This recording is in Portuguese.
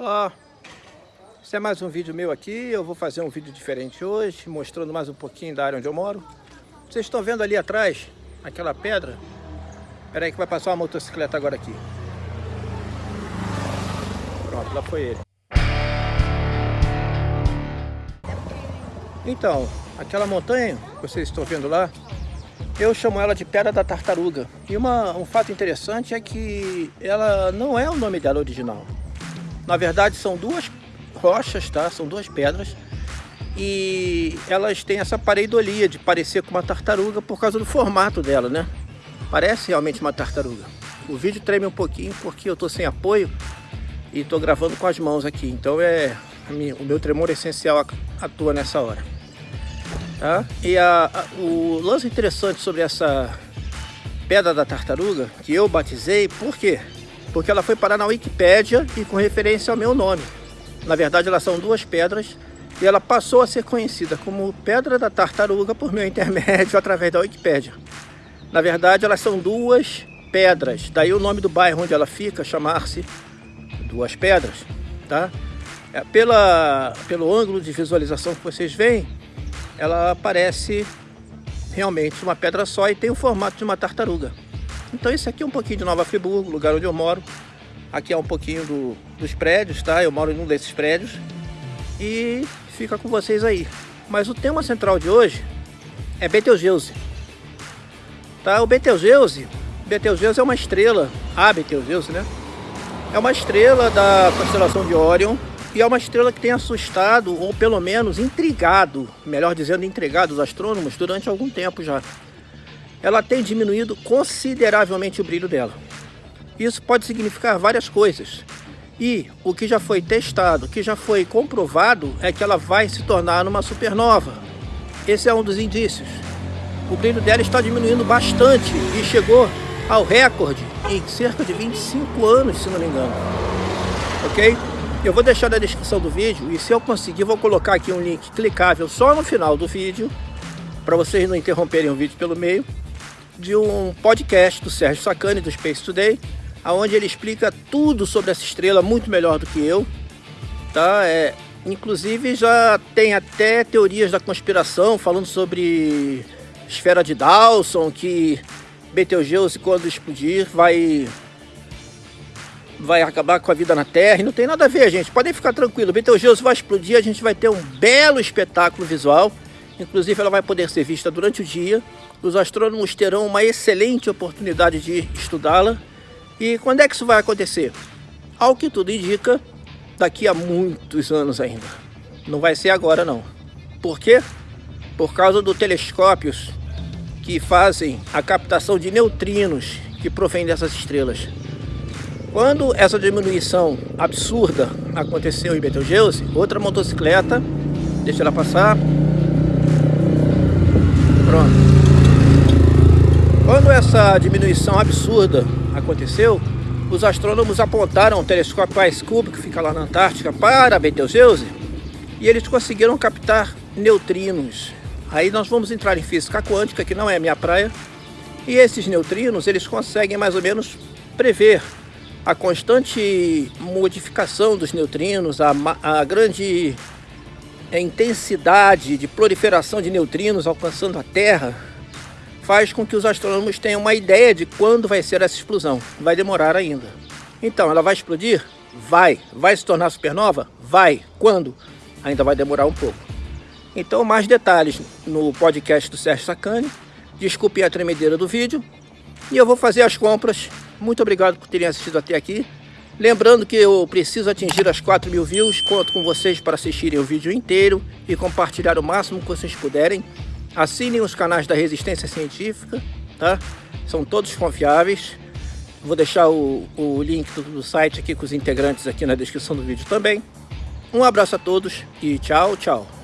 Ó, esse é mais um vídeo meu aqui, eu vou fazer um vídeo diferente hoje, mostrando mais um pouquinho da área onde eu moro. Vocês estão vendo ali atrás, aquela pedra? Espera aí que vai passar uma motocicleta agora aqui. Pronto, lá foi ele. Então, aquela montanha que vocês estão vendo lá, eu chamo ela de Pedra da Tartaruga. E uma, um fato interessante é que ela não é o nome dela original. Na verdade, são duas rochas, tá? São duas pedras. E elas têm essa pareidolia de parecer com uma tartaruga por causa do formato dela, né? Parece realmente uma tartaruga. O vídeo treme um pouquinho porque eu tô sem apoio e tô gravando com as mãos aqui. Então é o meu tremor essencial atua nessa hora. Tá? E a, a, o lance interessante sobre essa pedra da tartaruga, que eu batizei, por quê? Porque ela foi parar na Wikipédia e com referência ao meu nome. Na verdade, elas são duas pedras e ela passou a ser conhecida como Pedra da Tartaruga por meu intermédio através da Wikipédia. Na verdade, elas são duas pedras, daí o nome do bairro onde ela fica chamar-se Duas Pedras, tá? É, pela, pelo ângulo de visualização que vocês veem, ela parece realmente uma pedra só e tem o formato de uma tartaruga. Então esse aqui é um pouquinho de Nova Friburgo, lugar onde eu moro. Aqui é um pouquinho do, dos prédios, tá? Eu moro em um desses prédios. E fica com vocês aí. Mas o tema central de hoje é Betelgeuse. Tá? O Betelgeuse, Betelgeuse é uma estrela, a Betelgeuse, né? É uma estrela da constelação de Orion e é uma estrela que tem assustado, ou pelo menos intrigado, melhor dizendo, intrigado os astrônomos durante algum tempo já. Ela tem diminuído consideravelmente o brilho dela. Isso pode significar várias coisas. E o que já foi testado, o que já foi comprovado, é que ela vai se tornar uma supernova. Esse é um dos indícios. O brilho dela está diminuindo bastante e chegou ao recorde em cerca de 25 anos, se não me engano. Ok? Eu vou deixar na descrição do vídeo e se eu conseguir vou colocar aqui um link clicável só no final do vídeo para vocês não interromperem o vídeo pelo meio de um podcast do Sérgio Sacani do Space Today onde ele explica tudo sobre essa estrela muito melhor do que eu tá é inclusive já tem até teorias da conspiração falando sobre esfera de Dawson que Betelgeuse quando explodir vai vai acabar com a vida na Terra. E não tem nada a ver, gente. Podem ficar tranquilos. Betelgeuse vai explodir, a gente vai ter um belo espetáculo visual. Inclusive, ela vai poder ser vista durante o dia. Os astrônomos terão uma excelente oportunidade de estudá-la. E quando é que isso vai acontecer? Ao que tudo indica, daqui a muitos anos ainda. Não vai ser agora, não. Por quê? Por causa dos telescópios que fazem a captação de neutrinos que provém dessas estrelas. Quando essa diminuição absurda aconteceu em Betelgeuse, outra motocicleta, deixa ela passar. Pronto. Quando essa diminuição absurda aconteceu, os astrônomos apontaram o telescópio Ice Cube, que fica lá na Antártica, para Betelgeuse, e eles conseguiram captar neutrinos. Aí nós vamos entrar em física quântica, que não é a minha praia, e esses neutrinos, eles conseguem mais ou menos prever a constante modificação dos neutrinos, a, a grande é, intensidade de proliferação de neutrinos alcançando a Terra, faz com que os astrônomos tenham uma ideia de quando vai ser essa explosão. Vai demorar ainda. Então, ela vai explodir? Vai. Vai se tornar supernova? Vai. Quando? Ainda vai demorar um pouco. Então, mais detalhes no podcast do Sérgio Sacani. Desculpe a tremedeira do vídeo. E eu vou fazer as compras muito obrigado por terem assistido até aqui. Lembrando que eu preciso atingir as 4 mil views. Conto com vocês para assistirem o vídeo inteiro e compartilhar o máximo que vocês puderem. Assinem os canais da Resistência Científica, tá? São todos confiáveis. Vou deixar o, o link do, do site aqui com os integrantes aqui na descrição do vídeo também. Um abraço a todos e tchau, tchau.